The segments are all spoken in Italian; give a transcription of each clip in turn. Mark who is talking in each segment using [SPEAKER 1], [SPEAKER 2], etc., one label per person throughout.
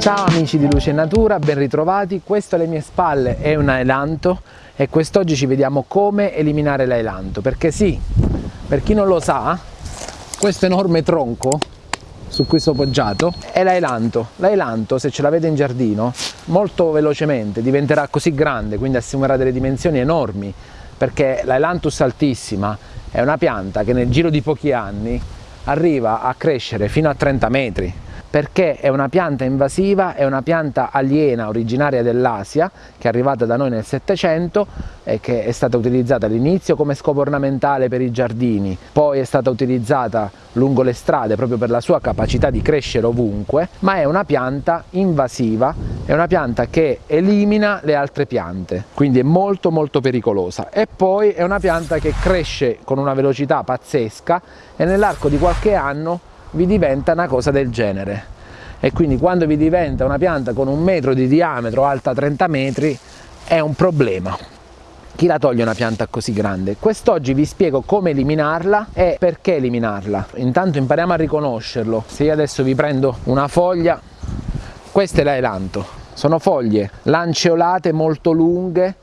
[SPEAKER 1] Ciao amici di Luce Natura, ben ritrovati. Questo alle mie spalle è un ailanto e quest'oggi ci vediamo come eliminare l'ailanto. Perché sì, per chi non lo sa, questo enorme tronco su cui sto poggiato è l'ailanto. L'ailanto, se ce l'avete in giardino, molto velocemente diventerà così grande, quindi assumerà delle dimensioni enormi, perché l'ailantus altissima è una pianta che nel giro di pochi anni arriva a crescere fino a 30 metri perché è una pianta invasiva, è una pianta aliena originaria dell'Asia che è arrivata da noi nel Settecento e che è stata utilizzata all'inizio come scopo ornamentale per i giardini, poi è stata utilizzata lungo le strade proprio per la sua capacità di crescere ovunque, ma è una pianta invasiva, è una pianta che elimina le altre piante, quindi è molto molto pericolosa. E poi è una pianta che cresce con una velocità pazzesca e nell'arco di qualche anno vi diventa una cosa del genere e quindi quando vi diventa una pianta con un metro di diametro alta 30 metri è un problema chi la toglie una pianta così grande? Quest'oggi vi spiego come eliminarla e perché eliminarla. Intanto impariamo a riconoscerlo. Se io adesso vi prendo una foglia, questo è l'ailanto. Sono foglie lanceolate molto lunghe,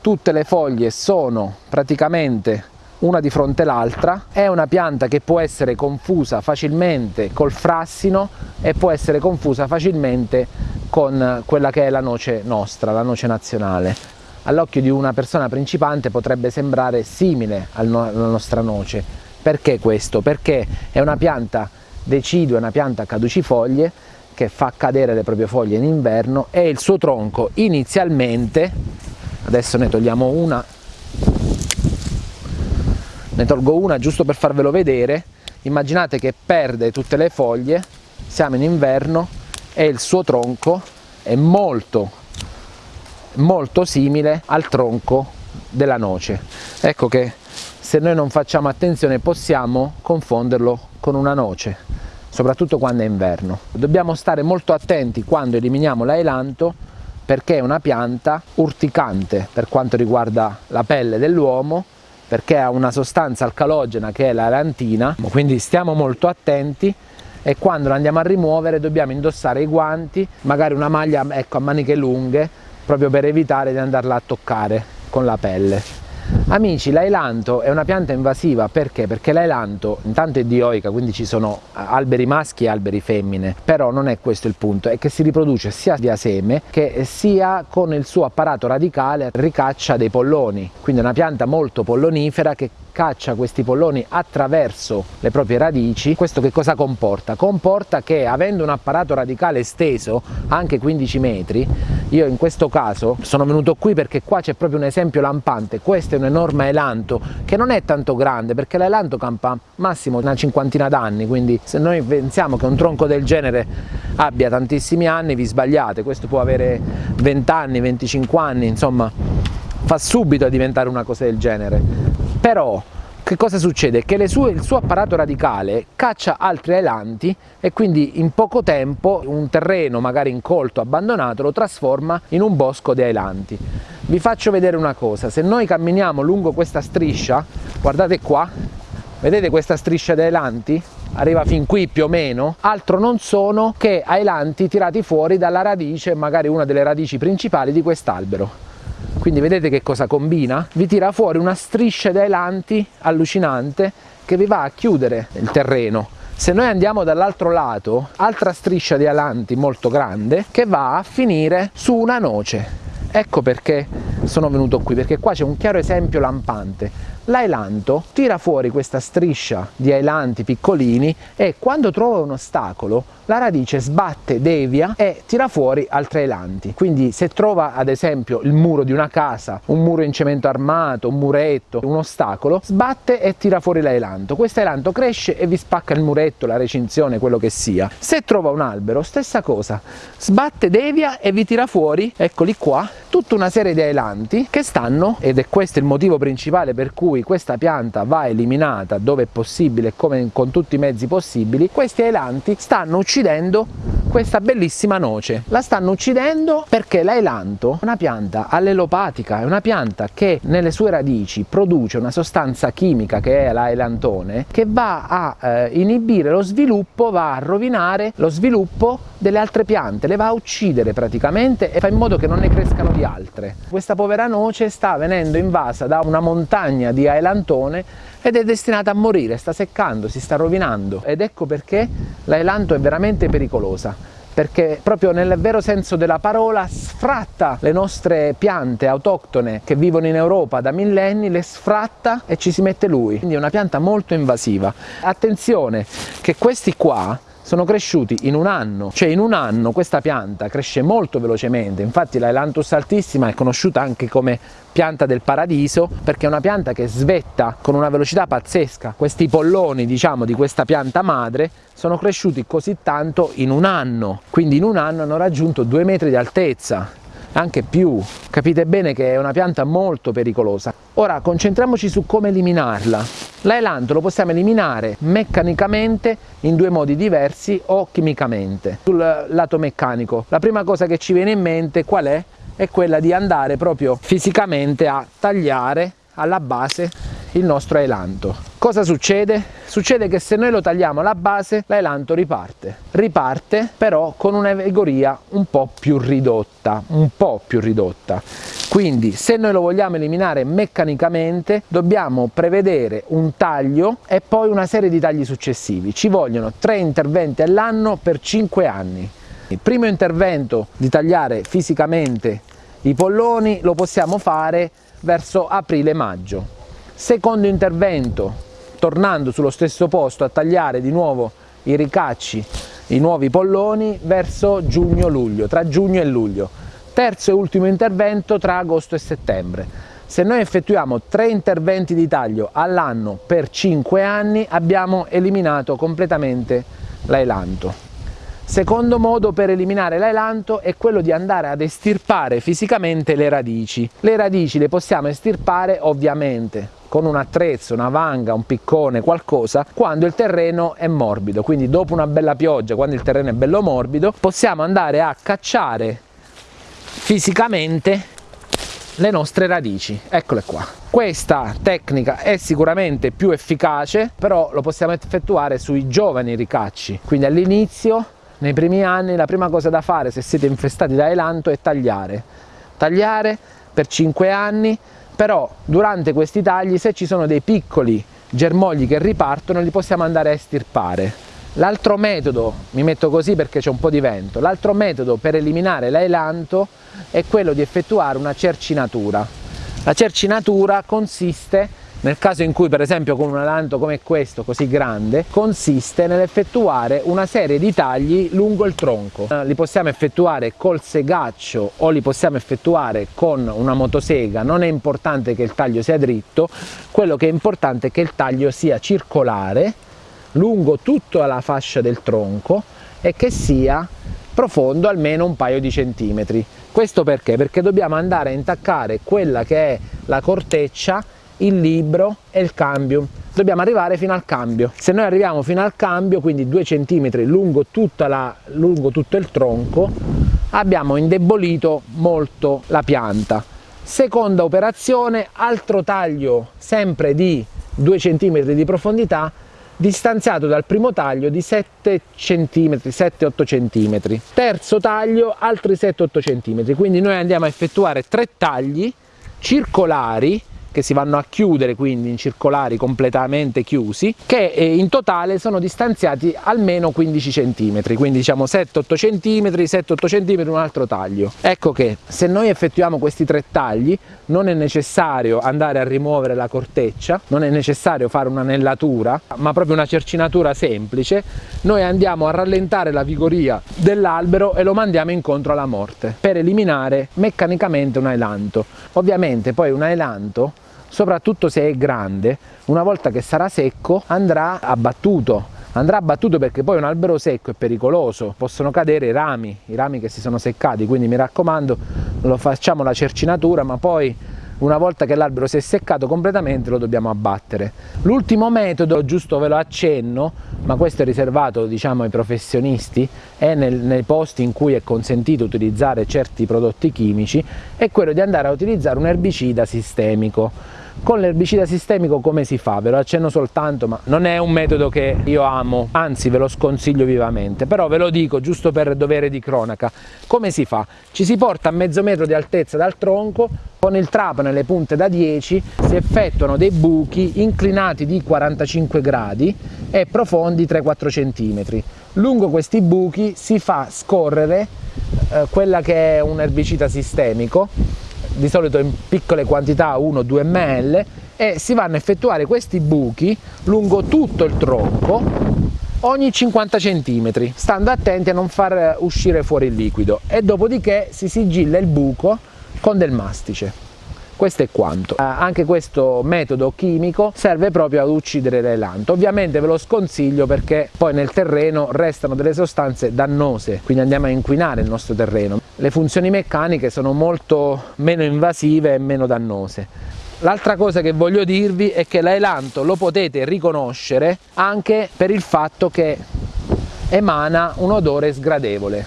[SPEAKER 1] tutte le foglie sono praticamente una di fronte all'altra, è una pianta che può essere confusa facilmente col frassino e può essere confusa facilmente con quella che è la noce nostra, la noce nazionale. All'occhio di una persona principante potrebbe sembrare simile alla nostra noce. Perché questo? Perché è una pianta decidua, una pianta caducifoglie che fa cadere le proprie foglie in inverno e il suo tronco inizialmente, adesso ne togliamo una ne tolgo una giusto per farvelo vedere. Immaginate che perde tutte le foglie siamo in inverno e il suo tronco è molto molto simile al tronco della noce. Ecco che se noi non facciamo attenzione possiamo confonderlo con una noce soprattutto quando è inverno. Dobbiamo stare molto attenti quando eliminiamo l'ailanto perché è una pianta urticante per quanto riguarda la pelle dell'uomo perché ha una sostanza alcalogena che è la lantina, quindi stiamo molto attenti e quando la andiamo a rimuovere dobbiamo indossare i guanti, magari una maglia ecco, a maniche lunghe, proprio per evitare di andarla a toccare con la pelle. Amici, l'ailanto è una pianta invasiva perché? Perché l'ailanto intanto è dioica, quindi ci sono alberi maschi e alberi femmine, però non è questo il punto, è che si riproduce sia via seme che sia con il suo apparato radicale ricaccia dei polloni, quindi è una pianta molto pollonifera che caccia questi polloni attraverso le proprie radici, questo che cosa comporta? Comporta che avendo un apparato radicale esteso, anche 15 metri, io in questo caso sono venuto qui perché qua c'è proprio un esempio lampante, questo è un enorme elanto che non è tanto grande perché l'elanto campa massimo una cinquantina d'anni, quindi se noi pensiamo che un tronco del genere abbia tantissimi anni vi sbagliate, questo può avere 20 anni, 25 anni, insomma fa subito a diventare una cosa del genere. Però che cosa succede? Che sue, il suo apparato radicale caccia altri ailanti e quindi in poco tempo un terreno magari incolto, abbandonato, lo trasforma in un bosco di ailanti. Vi faccio vedere una cosa, se noi camminiamo lungo questa striscia, guardate qua, vedete questa striscia di ailanti? Arriva fin qui più o meno, altro non sono che ailanti tirati fuori dalla radice, magari una delle radici principali di quest'albero quindi vedete che cosa combina? Vi tira fuori una striscia di ailanti allucinante che vi va a chiudere il terreno se noi andiamo dall'altro lato, altra striscia di alanti molto grande che va a finire su una noce. Ecco perché sono venuto qui, perché qua c'è un chiaro esempio lampante. L'ailanto tira fuori questa striscia di ailanti piccolini e quando trova un ostacolo la radice sbatte, devia e tira fuori altri ailanti. Quindi se trova ad esempio il muro di una casa, un muro in cemento armato, un muretto, un ostacolo, sbatte e tira fuori l'ailanto. Questo ailanto cresce e vi spacca il muretto, la recinzione, quello che sia. Se trova un albero, stessa cosa, sbatte, devia e vi tira fuori, eccoli qua, tutta una serie di ailanti che stanno, ed è questo il motivo principale per cui questa pianta va eliminata dove è possibile come con tutti i mezzi possibili, questi ailanti stanno uccidendo questa bellissima noce. La stanno uccidendo perché l'ailanto è una pianta allelopatica, è una pianta che nelle sue radici produce una sostanza chimica che è l'ailantone che va a eh, inibire lo sviluppo, va a rovinare lo sviluppo delle altre piante, le va a uccidere praticamente e fa in modo che non ne crescano di altre. Questa povera noce sta venendo invasa da una montagna di ailantone ed è destinata a morire, sta seccando, si sta rovinando ed ecco perché l'ailanto è veramente pericolosa perché proprio nel vero senso della parola sfratta le nostre piante autoctone che vivono in Europa da millenni, le sfratta e ci si mette lui, quindi è una pianta molto invasiva. Attenzione che questi qua sono cresciuti in un anno, cioè in un anno questa pianta cresce molto velocemente, infatti l'Ailanthus altissima è conosciuta anche come pianta del paradiso perché è una pianta che svetta con una velocità pazzesca. Questi polloni diciamo di questa pianta madre sono cresciuti così tanto in un anno, quindi in un anno hanno raggiunto due metri di altezza, anche più. Capite bene che è una pianta molto pericolosa. Ora concentriamoci su come eliminarla. L'ailanto lo possiamo eliminare meccanicamente in due modi diversi o chimicamente. Sul lato meccanico, la prima cosa che ci viene in mente qual è? È quella di andare proprio fisicamente a tagliare alla base il nostro ailanto. Cosa succede? Succede che se noi lo tagliamo alla base, l'ailanto riparte. Riparte però con una vigoria un po' più ridotta, un po' più ridotta. Quindi se noi lo vogliamo eliminare meccanicamente dobbiamo prevedere un taglio e poi una serie di tagli successivi. Ci vogliono tre interventi all'anno per 5 anni. Il primo intervento di tagliare fisicamente i polloni lo possiamo fare verso aprile-maggio Secondo intervento, tornando sullo stesso posto a tagliare di nuovo i ricacci, i nuovi polloni verso giugno-luglio, tra giugno e luglio. Terzo e ultimo intervento tra agosto e settembre. Se noi effettuiamo tre interventi di taglio all'anno per 5 anni abbiamo eliminato completamente l'ailanto. Secondo modo per eliminare l'ailanto è quello di andare ad estirpare fisicamente le radici. Le radici le possiamo estirpare ovviamente con un attrezzo, una vanga, un piccone, qualcosa, quando il terreno è morbido. Quindi dopo una bella pioggia, quando il terreno è bello morbido, possiamo andare a cacciare fisicamente le nostre radici. Eccole qua. Questa tecnica è sicuramente più efficace però lo possiamo effettuare sui giovani ricacci. Quindi all'inizio nei primi anni la prima cosa da fare se siete infestati da elanto è tagliare. Tagliare per 5 anni però durante questi tagli se ci sono dei piccoli germogli che ripartono li possiamo andare a estirpare. L'altro metodo, mi metto così perché c'è un po' di vento l'altro metodo per eliminare l'ailanto è quello di effettuare una cercinatura. La cercinatura consiste nel caso in cui per esempio con un alanto come questo così grande consiste nell'effettuare una serie di tagli lungo il tronco. Eh, li possiamo effettuare col segaccio o li possiamo effettuare con una motosega. Non è importante che il taglio sia dritto quello che è importante è che il taglio sia circolare lungo tutta la fascia del tronco e che sia profondo almeno un paio di centimetri. Questo perché? perché dobbiamo andare a intaccare quella che è la corteccia il libro e il cambio. Dobbiamo arrivare fino al cambio. Se noi arriviamo fino al cambio quindi 2 cm lungo, la, lungo tutto il tronco abbiamo indebolito molto la pianta. Seconda operazione altro taglio sempre di 2 cm di profondità distanziato dal primo taglio di 7 cm 7-8 cm terzo taglio altri 7-8 cm quindi noi andiamo a effettuare tre tagli circolari che si vanno a chiudere quindi in circolari completamente chiusi che eh, in totale sono distanziati almeno 15 cm quindi diciamo 7-8 cm 7-8 cm un altro taglio. Ecco che se noi effettuiamo questi tre tagli non è necessario andare a rimuovere la corteccia non è necessario fare un'anellatura ma proprio una cercinatura semplice. Noi andiamo a rallentare la vigoria dell'albero e lo mandiamo incontro alla morte per eliminare meccanicamente un ailanto. Ovviamente poi un ailanto soprattutto se è grande, una volta che sarà secco andrà abbattuto. Andrà abbattuto perché poi un albero secco è pericoloso, possono cadere i rami, i rami che si sono seccati, quindi mi raccomando lo facciamo la cercinatura ma poi una volta che l'albero si è seccato completamente lo dobbiamo abbattere. L'ultimo metodo, giusto ve lo accenno, ma questo è riservato diciamo, ai professionisti e nel, nei posti in cui è consentito utilizzare certi prodotti chimici, è quello di andare a utilizzare un erbicida sistemico con l'erbicida sistemico come si fa? Ve lo accenno soltanto, ma non è un metodo che io amo, anzi ve lo sconsiglio vivamente, però ve lo dico giusto per dovere di cronaca. Come si fa? Ci si porta a mezzo metro di altezza dal tronco, con il trapano e le punte da 10 si effettuano dei buchi inclinati di 45 gradi e profondi 3-4 cm. Lungo questi buchi si fa scorrere eh, quella che è un erbicida sistemico di solito in piccole quantità 1-2 ml e si vanno a effettuare questi buchi lungo tutto il tronco ogni 50 cm stando attenti a non far uscire fuori il liquido. E dopodiché si sigilla il buco con del mastice questo è quanto. Eh, anche questo metodo chimico serve proprio ad uccidere l'elanto. Ovviamente ve lo sconsiglio perché poi nel terreno restano delle sostanze dannose, quindi andiamo a inquinare il nostro terreno. Le funzioni meccaniche sono molto meno invasive e meno dannose. L'altra cosa che voglio dirvi è che l'elanto lo potete riconoscere anche per il fatto che emana un odore sgradevole,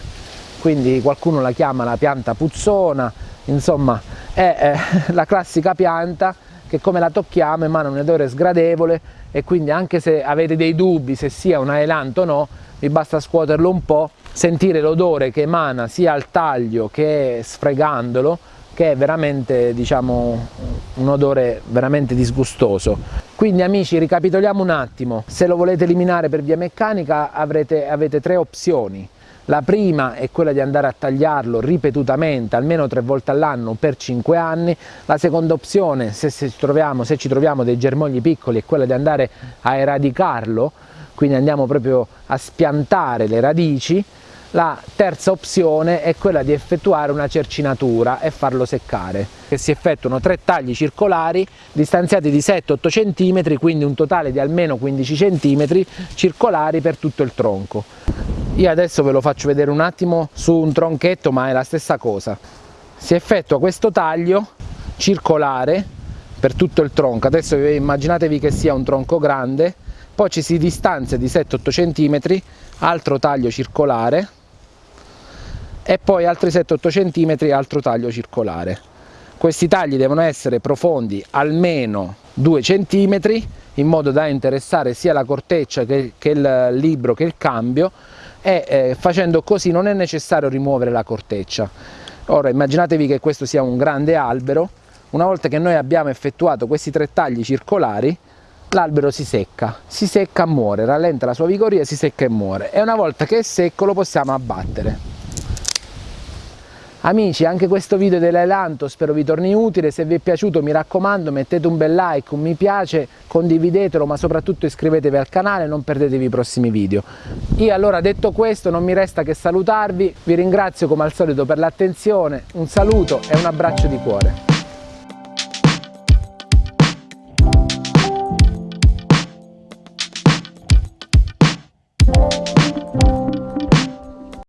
[SPEAKER 1] quindi qualcuno la chiama la pianta puzzona, insomma è eh, la classica pianta che come la tocchiamo emana un odore sgradevole e quindi anche se avete dei dubbi se sia un aelanto o no vi basta scuoterlo un po' sentire l'odore che emana sia al taglio che sfregandolo che è veramente diciamo un odore veramente disgustoso. Quindi amici ricapitoliamo un attimo. Se lo volete eliminare per via meccanica avrete, avete tre opzioni la prima è quella di andare a tagliarlo ripetutamente, almeno tre volte all'anno per 5 anni. La seconda opzione, se, se, troviamo, se ci troviamo dei germogli piccoli, è quella di andare a eradicarlo, quindi andiamo proprio a spiantare le radici. La terza opzione è quella di effettuare una cercinatura e farlo seccare. Si effettuano tre tagli circolari distanziati di 7-8 cm, quindi un totale di almeno 15 cm circolari per tutto il tronco. Io adesso ve lo faccio vedere un attimo su un tronchetto ma è la stessa cosa. Si effettua questo taglio circolare per tutto il tronco. Adesso immaginatevi che sia un tronco grande poi ci si distanzia di 7-8 cm altro taglio circolare e poi altri 7-8 cm altro taglio circolare questi tagli devono essere profondi almeno 2 cm in modo da interessare sia la corteccia che, che il libro che il cambio e eh, facendo così non è necessario rimuovere la corteccia. Ora immaginatevi che questo sia un grande albero, una volta che noi abbiamo effettuato questi tre tagli circolari l'albero si secca, si secca e muore, rallenta la sua vigoria, si secca e muore e una volta che è secco lo possiamo abbattere. Amici anche questo video dell'Elanto spero vi torni utile, se vi è piaciuto mi raccomando mettete un bel like, un mi piace, condividetelo ma soprattutto iscrivetevi al canale e non perdetevi i prossimi video. Io allora detto questo non mi resta che salutarvi, vi ringrazio come al solito per l'attenzione, un saluto e un abbraccio di cuore.